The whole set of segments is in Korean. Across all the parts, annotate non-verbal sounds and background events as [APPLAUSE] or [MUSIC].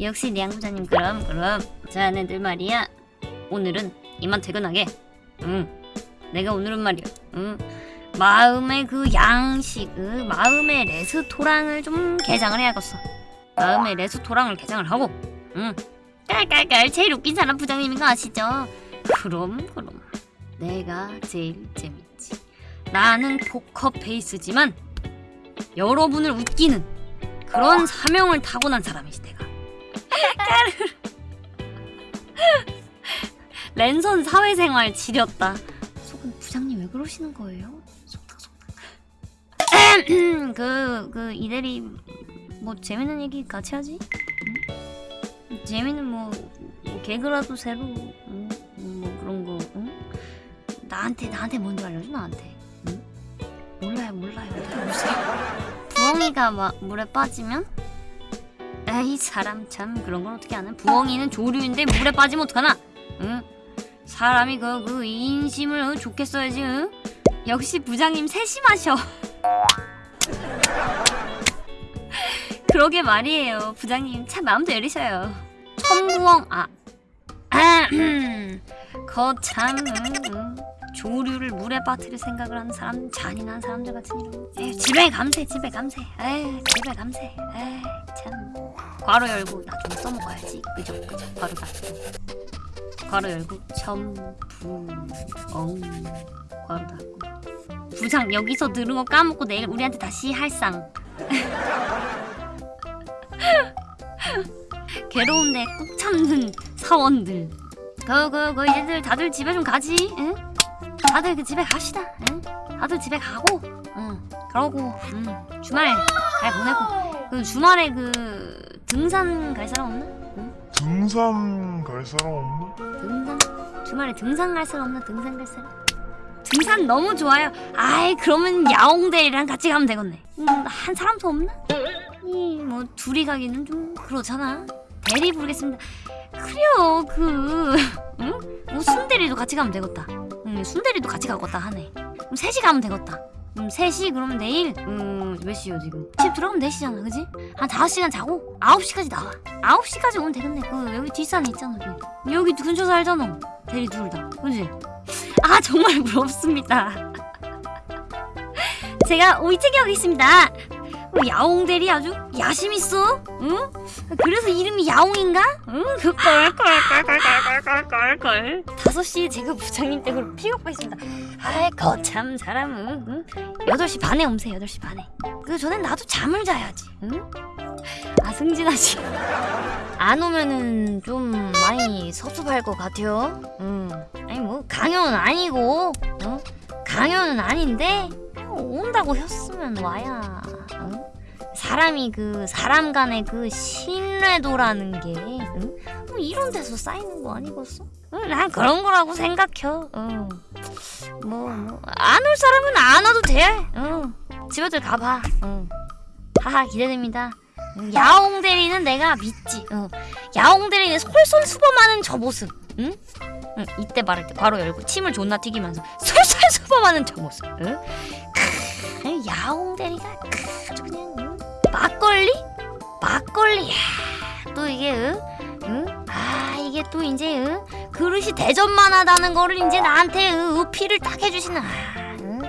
역시 량 부장님 그럼 그럼. 자네들 말이야. 오늘은 이만 퇴근하게. 응. 내가 오늘은 말이야. 응. 마음의 그 양식 그 마음의 레스토랑을 좀 개장을 해야겠어. 마음의 레스토랑을 개장을 하고. 응. 깔깔깔 제일 웃긴 사람 부장님인 거 아시죠? 그럼 그럼. 내가 제일 재밌지. 나는 포커 페이스지만 여러분을 웃기는 그런 사명을 타고난 사람이지 내가 까르르. 랜선 사회생활 지렸다 속은 부장님 왜 그러시는 거예요? 속닥 속닥 그, 그 이대리 뭐 재밌는 얘기 같이 하지? 응? 재밌는 뭐, 뭐 개그라도 새로 응? 뭐 그런 거 응? 나한테 나한테 먼저 알려줘 나한테 응? 몰라요 몰라요 보세요 부엉이가 막 물에 빠지면 에이 사람 참 그런 건 어떻게 아는? 부엉이는 조류인데 물에 빠지면 어떡하나? 응? 사람이 그, 그 인심을 어, 좋게 써야지 응? 역시 부장님 세심하셔. [LAUGHS] 그러게 말이에요. 부장님 참 마음도 열리셔요. 천부엉 아 [CLEARS THROAT] 거참 응, 조류를 물에 빠뜨릴 생각을 하는 사람 잔인한 사람들 같은 이런. 에휴, 집에 감세 집에 감세. 에이 집에 감세. 에이 참. 괄호 열고 나 좀 써먹어야지. 그죠 그죠. 괄호 닫고. 괄호 열고 첨부엉 괄호 닫고. 부장 여기서 들은 거 까먹고 내일 우리한테 다시 할상. [LAUGHS] 괴로운데 꾹 참는 사원들. 그그그 얘들 다들 집에 좀 가지 응? 다들 그 집에 갑시다 응? 다들 집에 가고 응 그러고 응. 주말 잘 보내고 그 주말에 그 등산 갈 사람 없나? 응? 등산 갈 사람 없나? 등산? 주말에 등산 갈 사람 없나? 등산 갈 사람? 등산 너무 좋아요 아이 그러면 야옹대리랑 같이 가면 되겠네 음, 한 사람도 없나? 이뭐 둘이 가기는 좀 그렇잖아 대리 부르겠습니다 그래요 그 응? 뭐 순대리도 같이 가면 되겠다 응, 순대리도 같이 가겠다 하네. 그럼 셋이 가면 되겠다. 음, 셋이 그러면 내일 음, 몇 시요 지금? 집 들어가면 4시잖아 그지? 한 5시간 자고 9시까지 나와. 9시까지 오면 되겠네. 그 여기 뒷산에 있잖아 여기 여기 근처 살잖아. 대리 둘다. 그지? 아 정말 [LAUGHS] 부럽습니다. [LAUGHS] 제가 오이책이 하겠습니다. 어, 야옹 대리 아주 야심 있어 응? 그래서 이름이 야옹인가? 응? [LAUGHS] 그걸걸걸걸걸걸걸 5시에 제가 부장님 댁으로 픽업가 있습니다 아이 거참 사람은 응? 8시 반에 오세요 8시 반에 그 전엔 나도 잠을 자야지 응? 아 승진아 씨 안 오면은 좀 많이 섭섭할 것 같아요 응. 아니 뭐 강요는 아니고 어? 강요는 아닌데 온다고 했으면 와야 응? 사람이 그 사람 간의 그 신뢰도라는 게 응? 뭐 이런 데서 쌓이는 거 아니겠어? 응, 난 그런 거라고 생각해 응. 뭐, 뭐, 안올 사람은 안 와도 돼 응. 집에들 가봐 응. 하하 기대됩니다 응, 야옹 대리는 내가 믿지 응. 야옹 대리는 솔솔수범하는 저 모습 응? 응, 이때 말할 때 바로 열고 침을 존나 튀기면서 [LAUGHS] 솔솔수범하는 저 모습 응? 크, 야옹 대리가? 막걸리? 막걸리 야, 또 이게 응? 응? 아 이게 또 이제 응? 그릇이 대접만하다는 거를 이제 나한테 응? 어필을 딱 해주시는 아, 응?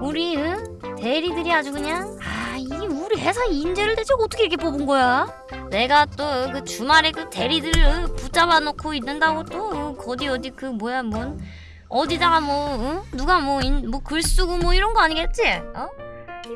우리 응? 대리들이 아주 그냥 아 이게 우리 회사 인재를 대체 어떻게 이렇게 뽑은 거야? 내가 또 그 주말에 그 대리들을 붙잡아 놓고 있는다고 또 어디 어디 그 뭐야 뭔 어디다가 뭐 응? 누가 뭐뭐글 쓰고 뭐 이런 거 아니겠지? 어?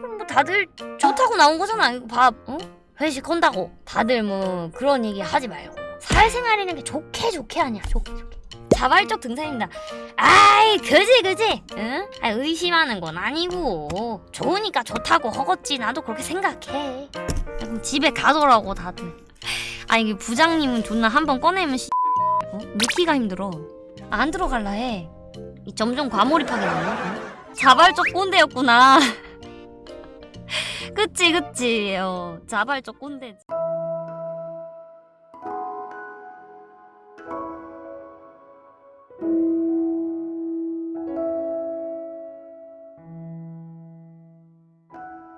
이건 뭐 다들 좋다고 나온 거잖아. 이거 밥 어? 회식 한다고. 다들 뭐 그런 얘기 하지 말고. 사회생활이라는 게 좋게 좋게 하냐 좋게 좋게. 자발적 등산입니다. 아이 그지 그지? 응? 아, 의심하는 건 아니고. 좋으니까 좋다고 허겄지. 나도 그렇게 생각해. 집에 가더라고 다들. 아 이게 부장님은 존나 한 번 꺼내면 씨. 어? 넣기가 힘들어. 안 들어갈라 해. 이 점점 과몰입하게 되네 응? 자발적 꼰대였구나 그치 그치. 어 자발적 꼰대지